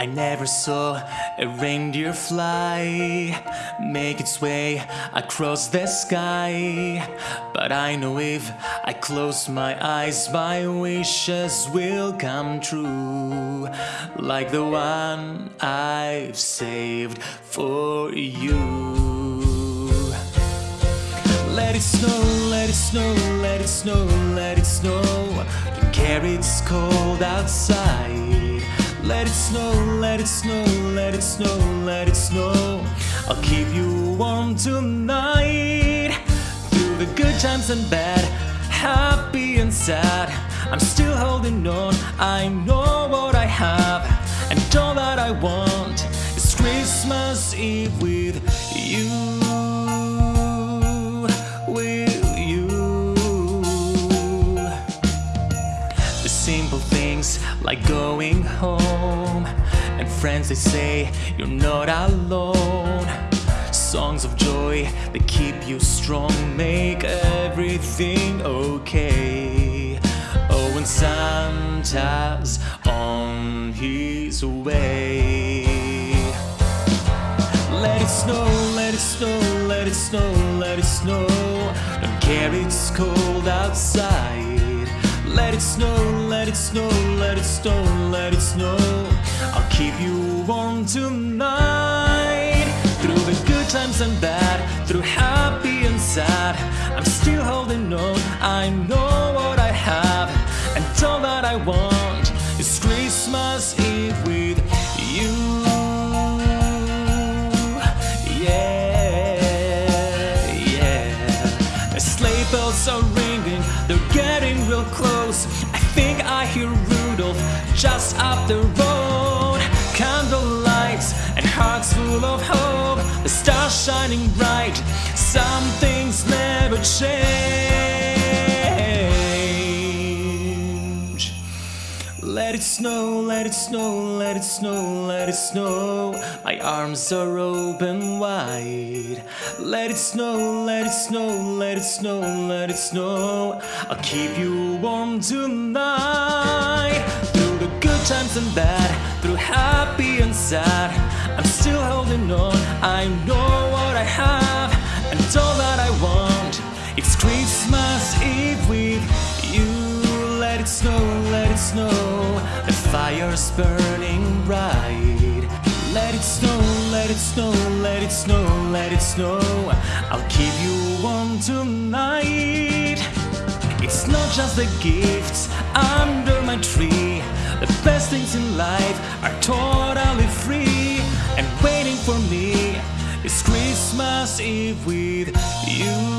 I never saw a reindeer fly Make its way across the sky. But I know if I close my eyes My wishes will come true. Like the one I've saved for you. Let it snow, let it snow, let it snow, let it snow. Don't care it's cold outside let it snow, let it snow, let it snow, let it snow. I'll keep you warm tonight. Through the good times and bad, happy and sad. I'm still holding on, I know what I have. And all that I want is Christmas Eve with you. Things like going home. And friends they say you're not alone. Songs of joy that keep you strong Make everything okay. Oh and Santa's on his way. Let it snow, let it snow, let it snow, let it snow. Don't care it's cold outside let it snow, let it snow, let it snow, let it snow. I'll keep you warm tonight. Through the good times and bad, through happy and sad. I'm still holding on, I know what I have. And all that I want is Christmas Eve with you. Yeah, yeah. The sleigh bells are ringing, close. I think I hear Rudolph just up the road. Candle lights and hearts full of hope. The stars shining bright. Some things never change. Let it snow, let it snow, let it snow, let it snow. My arms are open wide. Let it snow, let it snow, let it snow, let it snow. I'll keep you warm tonight. Through the good times and bad, through happy and sad. I'm still holding on, I know what I have. And all that I want, it's Christmas Eve with you. Let it snow, let it snow. Fire's burning bright. Let it snow, let it snow, let it snow, let it snow. I'll keep you warm tonight. It's not just the gifts under my tree. The best things in life are totally free. And waiting for me is Christmas Eve with you.